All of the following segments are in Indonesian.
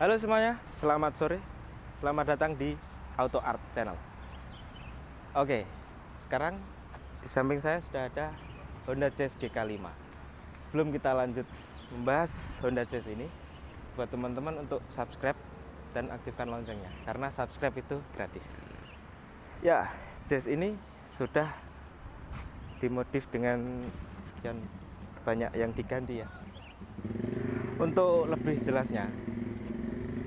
Halo semuanya, selamat sore. Selamat datang di Auto Art Channel. Oke, sekarang di samping saya sudah ada Honda Jazz GK5. Sebelum kita lanjut membahas Honda Jazz ini, buat teman-teman untuk subscribe dan aktifkan loncengnya karena subscribe itu gratis. Ya, Jazz ini sudah dimodif dengan sekian banyak yang diganti ya. Untuk lebih jelasnya,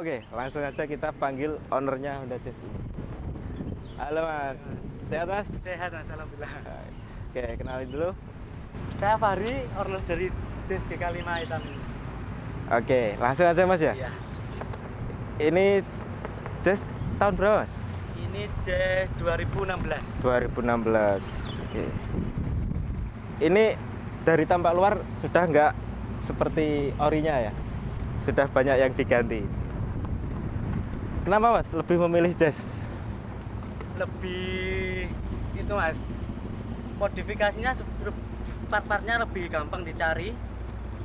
Oke, langsung aja kita panggil ownernya Honda Jazz ini. Halo Mas, sehat Mas? Sehat mas, alhamdulillah. Oke, kenalin dulu. Saya Fahri, owner dari Jazz GK5 hitam ini. Oke, langsung aja Mas ya. Iya. Ini Jazz tahun berapa Mas? Ini Jazz 2016. 2016. Oke. Ini dari tampak luar sudah nggak seperti orinya ya. Sudah banyak yang diganti. Kenapa Mas lebih memilih Jazz? Lebih itu mas, modifikasinya part-partnya lebih gampang dicari.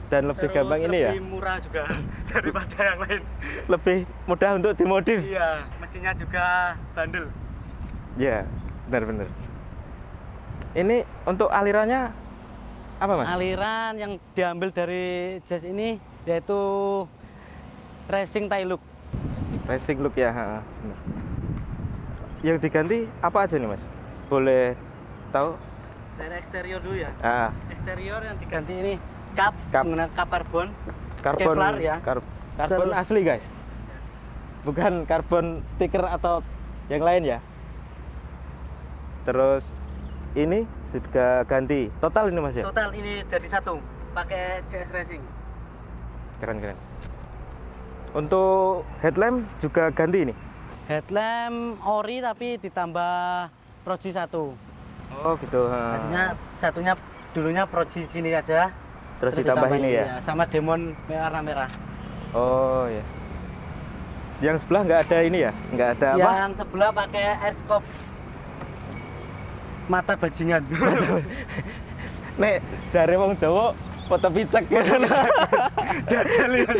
Dan lebih terus gampang ini ya? Lebih murah juga daripada yang lain. Lebih mudah untuk dimodif. Iya, mesinnya juga bandel. Ya, benar-benar. Ini untuk alirannya apa Mas? Aliran yang diambil dari Jazz ini yaitu racing tie look. Racing look ya. ha, benar. Yang diganti apa aja nih Mas? Boleh tahu? Dari eksterior dulu ya. Ah, Eksterior yang diganti ini kap, Kap. menggunakan kap karbon. karbon Kevlar ya. kar- karbon asli guys. Bukan karbon stiker atau yang lain ya. Terus ini sudah ganti total ini Mas ya? Total ini jadi satu, pakai CS Racing. Keren keren. Untuk headlamp juga ganti ini. Headlamp ori tapi ditambah proji satu. Oh gitu. ha. Tadinya satunya dulunya proji sini aja. Terus ditambah ini ya? iya, Sama demon warna merah. Oh ya. Yang sebelah nggak ada ini ya? Nggak ada apa? Yang sebelah pakai scope mata bajingan. Nek jare wong Jawa foto picek ya. Dajal ya.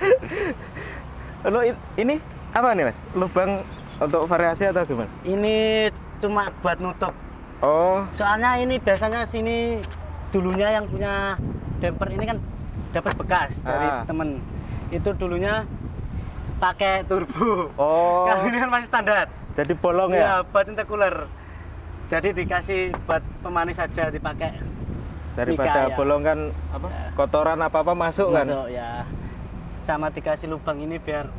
Lo ini apa nih Mas? Lubang untuk variasi atau gimana? ini cuma buat nutup. Oh, Soalnya ini biasanya sini dulunya yang punya damper ini kan dapat bekas dari Ah. temen. Itu dulunya pakai turbo. oh. Kalau ini kan masih standar. Jadi bolong Iya, ya? buat intercooler. Jadi dikasih buat pemanis saja dipakai. Daripada Mika, ya. bolong kan apa? Ya. Kotoran apa-apa masuk, kan? Masuk ya. Sama dikasih lubang ini biar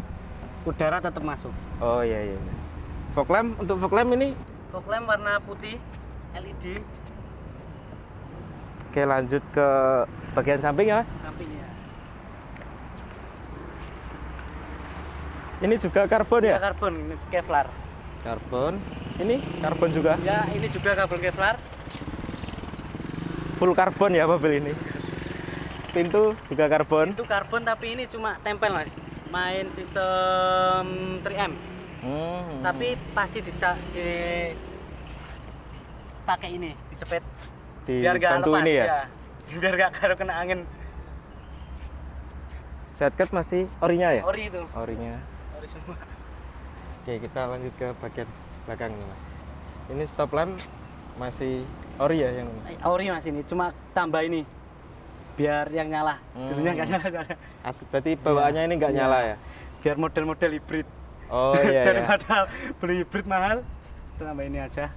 udara tetap masuk. Oh iya iya. Fog lamp untuk fog lamp ini Fog lamp warna putih LED Oke lanjut ke bagian samping ya Mas. sampingnya. Ini juga karbon Ya ya? karbon ini Kevlar. Karbon. Ini karbon juga. Ya ini juga karbon Kevlar. Full karbon ya mobil ini. Pintu juga karbon. Itu karbon tapi ini cuma tempel mas. Main sistem 3M. Hmm. Tapi pasti dica di pakai ini dicepet biar gak lepas ini ya. Biar gak karo kena angin. Setcat masih orinya ya? Ori itu. Orinya. Ori semua. Oke, kita lanjut ke bagian belakang nih, Mas. Ini stop lamp masih ori ya yang Ori mas ini cuma tambah ini biar yang nyala. Hmm. dulunya nggak nyala soalnya. As- berarti bawaannya ini nggak Iya. nyala ya? Biar model-model hibrid. Oh iya iya. Daripada beli hibrid mahal. Tambah ini aja.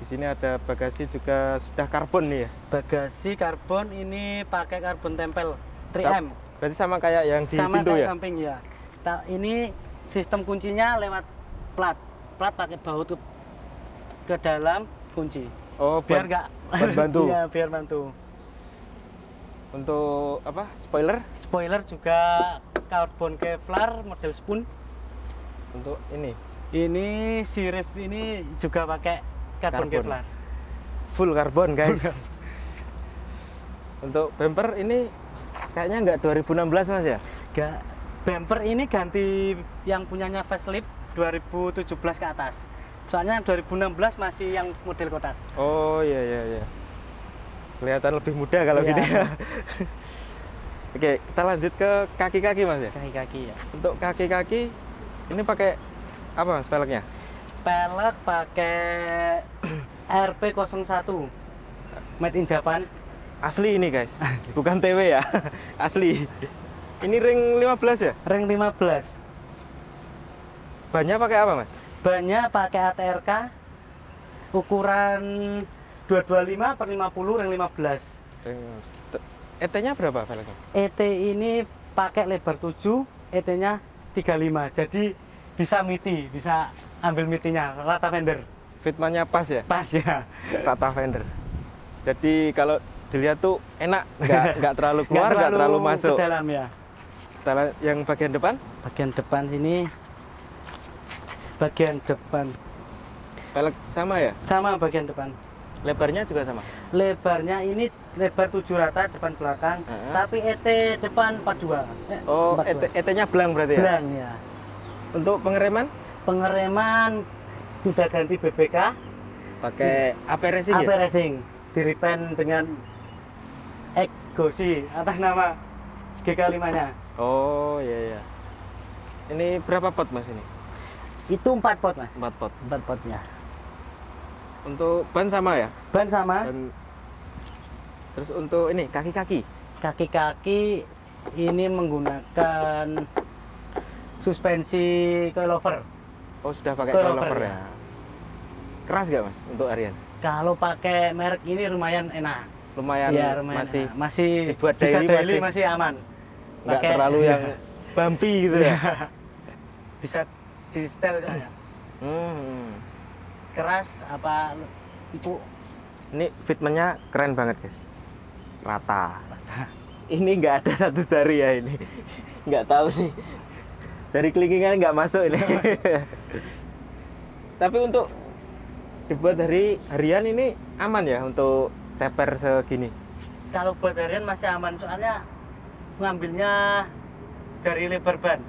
Di sini ada bagasi juga sudah karbon nih ya? Bagasi karbon ini pakai karbon tempel 3M. Sam- berarti sama kayak yang di sama pintu kayak ya? samping ya Ta- ini sistem kuncinya lewat plat. Plat pakai baut ke, ke dalam kunci. Oh biar nggak bantu. iya biar bantu untuk apa spoiler? Spoiler juga karbon kevlar model spoon. Untuk ini. Ini si ref ini juga pakai karbon, Karbon. kevlar. Full karbon guys. untuk bumper ini kayaknya nggak 2016 mas ya? Ga, bumper ini ganti yang punyanya facelift 2017 ke atas. Soalnya 2016 masih yang model kotak. Oh iya iya iya kelihatan lebih muda kalau Iya. gini. Ya oke kita lanjut ke kaki-kaki mas ya? Kaki-kaki ya. Untuk kaki-kaki ini pakai apa mas velgnya pelek pakai RP01 made in Japan. Asli ini guys. Bukan TW ya. Asli. Ini ring 15 ya? Ring 15 bannya pakai apa mas? Bannya pakai ATRK ukuran 225 per 50 ring 15 ring ET nya berapa velgnya ET ini pakai lebar 7 ET nya 35 jadi bisa miti bisa ambil mitinya rata fender fitmannya pas ya? Pas ya. Rata fender jadi kalau dilihat tuh enak. Nggak nggak terlalu keluar nggak terlalu, masuk. ke dalam ya. Kita lihat yang bagian depan? Bagian depan sini. Bagian depan. Velg sama ya? Sama bagian depan lebarnya juga sama? Lebarnya ini lebar 7 rata depan belakang. Heeh. tapi ET depan 42 eh, oh 42. ET, nya belang berarti ya? Belang ya. Untuk pengereman? Pengereman sudah ganti BBK pakai AP racing AP ya? Racing. Diripen dengan Egosi atas nama GK5 nya oh iya iya. Ini berapa pot mas ini? Itu 4 pot mas. 4 pot. 4 potnya untuk ban sama ya? Ban sama. Ban terus untuk ini kaki-kaki? Kaki-kaki ini menggunakan suspensi coilover. Oh sudah pakai Coilover, coilover ya. ya? Keras gak mas untuk harian? Kalau pakai merek ini lumayan enak. Lumayan, Iya, lumayan masih enak. masih dibuat bisa daily daily masih- masih, aman. nggak Pakai- terlalu yang bumpy gitu ya? Bisa di setel soalnya. Hmm. Keras apa empuk Ini fitmentnya keren banget guys. Rata. Ini nggak ada satu jari ya ini. Nggak tahu nih. Jari kelingkingan nggak masuk ini. Tapi untuk dibuat dari harian ini aman ya untuk ceper segini. kalau buat harian masih aman soalnya ngambilnya dari lebar ban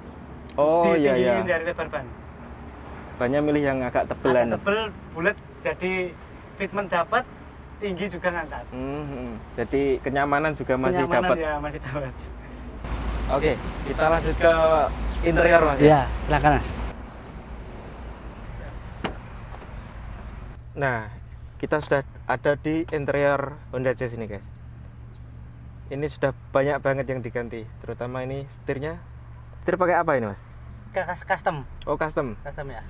Oh iya iya. Dari lebar ban Banyak milih yang agak tebelan. agak tebel bulat jadi fitment dapat tinggi juga ngangkat Hmm, hmm. Jadi kenyamanan juga masih Kenyamanan dapat. ya masih dapat Oke, kita lanjut ke interior mas. ya. ya silakan mas Nah, kita sudah ada di interior Honda Jazz ini, guys. Ini sudah banyak banget yang diganti, terutama ini setirnya. Setir pakai apa ini, Mas? Custom Oh, custom. custom ya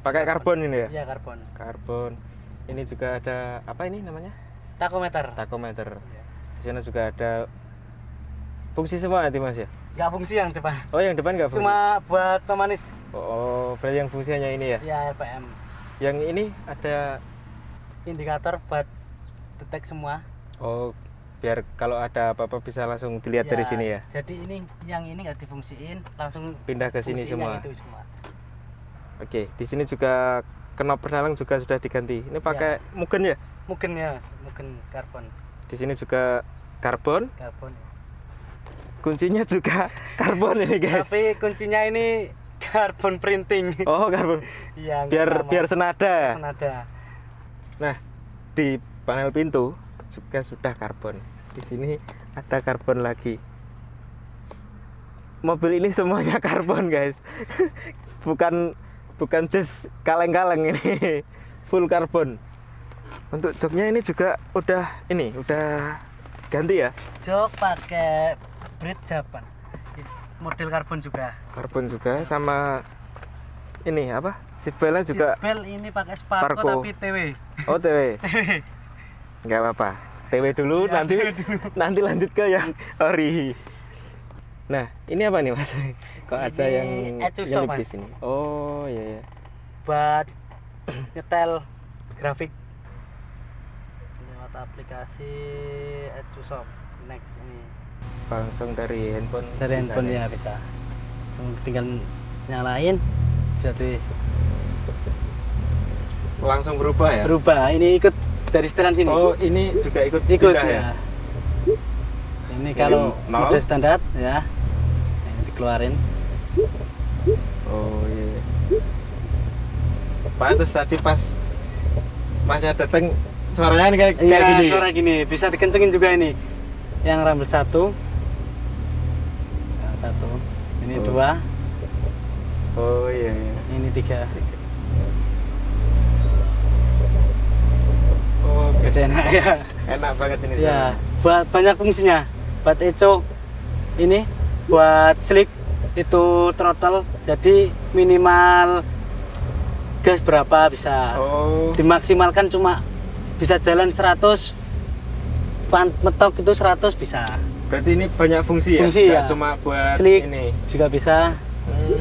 Pakai karbon ini ya? iya karbon Karbon. Ini juga ada apa ini namanya? takometer Takometer. Iya. Di sana juga ada fungsi semua nanti, Mas ya? nggak fungsi yang depan Oh, yang depan nggak fungsi? cuma buat pemanis Oh, oh, berarti yang fungsi hanya ini ya? ya RPM Yang ini ada indikator buat detek semua oh biar kalau ada apa-apa bisa langsung dilihat dari sini ya. jadi ini yang ini nggak difungsiin langsung Pindah ke sini semua. itu semua Oke, di sini juga knop penalang juga sudah diganti. Ini pakai mugen ya? mungkin ya Mas. mungkin karbon Di sini juga karbon, karbon kuncinya juga karbon ini guys. tapi kuncinya ini karbon printing Oh karbon, iya nggak biar sama. biar senada. senada Nah di panel pintu juga sudah karbon. Di sini ada karbon lagi. Mobil ini semuanya karbon guys, bukan bukan just kaleng-kaleng ini, full karbon. Untuk joknya ini juga udah ini udah ganti ya Jok pakai bridge Japan. Model karbon juga. karbon juga sama ini apa seatbeltnya juga Seatbelt ini pakai Sparko, Sparko. tapi TW. oh TW nggak apa-apa TW dulu Ya, nanti dulu. nanti lanjut ke yang ori. Nah ini apa nih mas? Kok ada Ini yang Etsuso, nyelip di sini? Oh iya iya. Buat nyetel grafik. Lewat aplikasi Etsushop next ini. Langsung dari handphone dari handphone ya bisa. Langsung tinggal nyalain bisa di langsung berubah ya? Berubah. Ini ikut dari setelan sini? Oh ini juga ikut ikut pindah ya. ini kalau nol. mode standar ya. Ini dikeluarin. Oh iya. Pak terus tadi pas masnya datang suaranya kayak kayak Iya, gini? suara gini. Bisa dikencengin juga ini. Yang rambut satu. Nah, satu. Ini Oh. dua. Oh iya, iya. ini tiga. oh Gede enak ya. Enak banget ini ya buat banyak fungsinya. Buat eco ini buat slick itu throttle jadi minimal gas berapa bisa. Oh. Dimaksimalkan cuma bisa jalan 100 pan metok itu 100 bisa. Berarti ini banyak fungsi ya? Fungsi, Nggak ya. cuma buat Slick. ini. juga bisa. Hmm.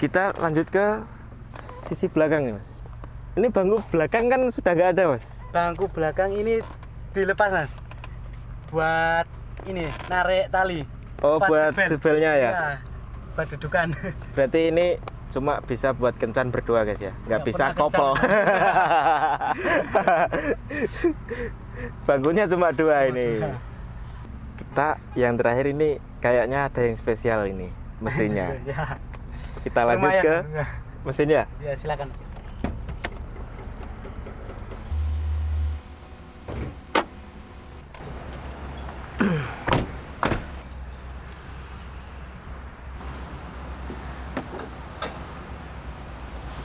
kita lanjut ke sisi belakang mas ini bangku belakang kan sudah nggak ada mas? Bangku belakang ini dilepas mas. Buat ini narik tali. Oh, buat seatbeltnya ya? Iya, buat dudukan. Berarti ini cuma bisa buat kencan berdua guys ya? Nggak Nggak bisa koplo bangkunya cuma dua ini. dua. kita yang terakhir ini kayaknya ada yang spesial ini mesinnya. Ya kita lanjut lumayan. ke mesinnya. Ya silakan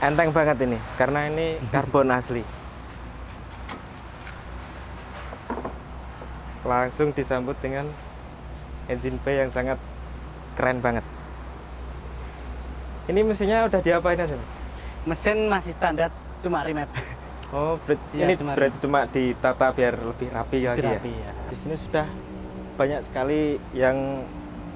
enteng banget ini karena ini karbon asli langsung disambut dengan engine bay yang sangat keren banget ini mesinnya udah diapain aja mas? mesin masih standar cuma remap Oh, ber- Iya, ini cuma berarti cuma ditata biar lebih rapi lagi rapi ya. ya Di sini sudah banyak sekali yang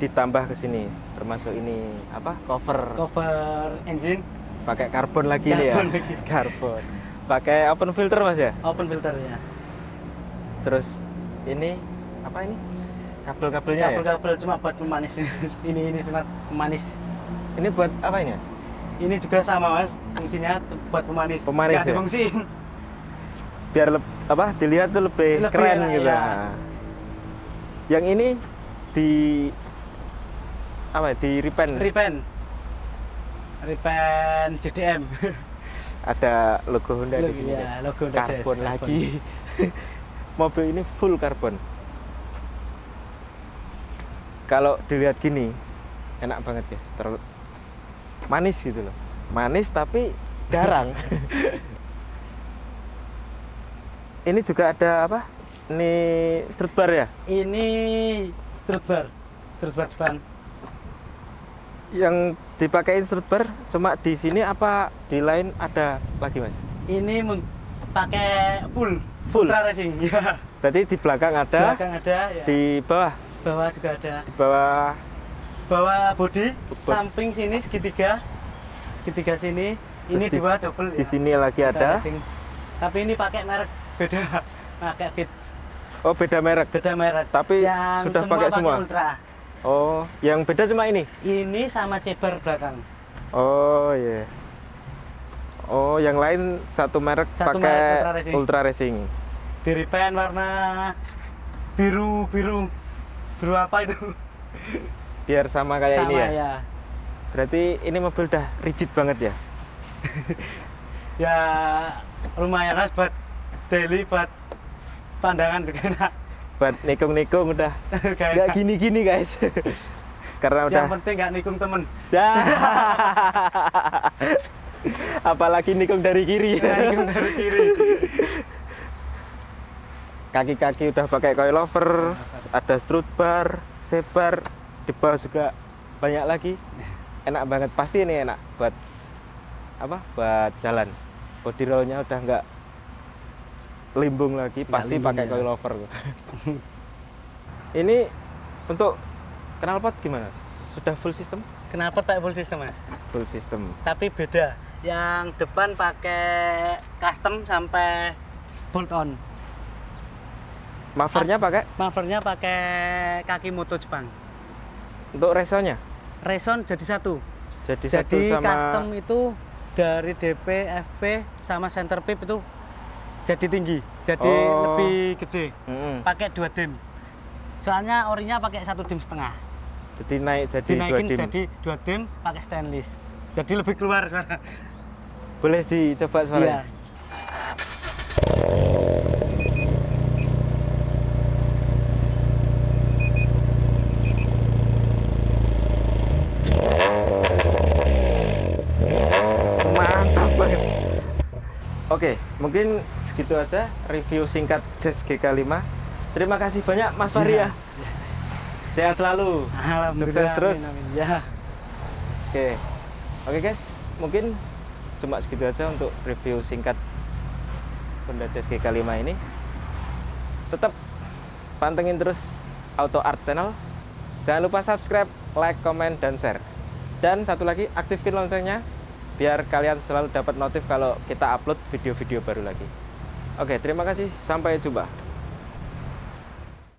ditambah ke sini, termasuk ini apa? Cover cover engine pakai karbon lagi nih ya. Karbon lagi. Karbon. Pakai open filter Mas ya. open filter ya Terus ini apa ini? Kabel-kabelnya ya. kabel-kabel cuma buat pemanis ini ini cuma pemanis Ini buat apa ini, Mas? ini juga sama mas fungsinya buat pemanis Pemanis Nggak ya? difungsiin Biar leb- apa? Dilihat tuh lebih, Lebih keren enak, gitu. ya. Nah. Yang ini di apa? ya, Di repaint. repaint repaint JDM ada logo Honda di Logo, sini ya, logo Honda Jazz, karbon karbon. lagi. Mobil ini full karbon kalau dilihat gini enak banget ya terlalu manis gitu loh. Manis tapi garang. Ini juga ada apa? Ini strut bar ya? Ini strut bar. Strut bar depan. Yang dipakai strut bar cuma di sini apa di lain ada lagi mas? Ini pakai full Full? ultra racing. Ya berarti di belakang ada belakang ada ya. di bawah? Bawah juga ada. Di bawah? Bawah body Bo- samping sini segitiga. Segitiga sini. Ini Terus di- dua double di ya. sini lagi Ultra ada? racing. tapi ini pakai merek beda pakai fit. Oh beda merek? Beda merek. Tapi yang sudah pakai semua? ultra oh yang beda cuma ini? Ini sama ceber belakang. Oh iya. Oh yang lain satu merek Satu pakai merek Ultra Racing. ultra racing. Di repaint warna biru biru biru apa itu? Biar sama kayak sama ini ya? ya. Berarti ini mobil udah rigid banget ya? Ya lumayan mas buat daily buat pandangan juga enak buat nikung-nikung udah. Nggak gini-gini guys. Karena udah yang penting nggak nikung temen. Ya. apalagi nikung dari kiri. Nggak nikung dari kiri. Kaki-kaki udah pakai coilover ada strut bar sebar di bawah juga banyak lagi. Enak banget. Pasti ini enak buat apa? Buat jalan. Body rollnya udah nggak limbung lagi Nggak pasti limbung pakai ya. coilover ini untuk knalpot gimana sudah full system Kenapa tak full system mas? full system Tapi beda. Yang depan pakai custom sampai bolt on. mufflernya pakai Mufflernya pakai kaki moto Jepang. untuk resonya Reson jadi satu. jadi, satu Jadi sama custom itu dari DP, FP sama center pip itu jadi tinggi. Jadi Oh. lebih gede. Mm-mm. Pakai dua dim. Soalnya orinya pakai satu dim setengah. jadi naik jadi dua dim jadi dua dim pakai stainless. Jadi lebih keluar suara. boleh dicoba Iya. suaranya mantap banget oke mungkin segitu aja review singkat Jazz GK5 terima kasih banyak Mas Fahri ya sehat selalu. Sukses terus. amin, amin. Ya. Oke, oke guys, mungkin cuma segitu aja untuk review singkat Honda Jazz GK5 ini. Tetap pantengin terus Auto Art Channel. Jangan lupa subscribe, like, comment, dan share. Dan satu lagi, aktifkan loncengnya biar kalian selalu dapat notif kalau kita upload video-video baru lagi. Oke, terima kasih. Sampai jumpa.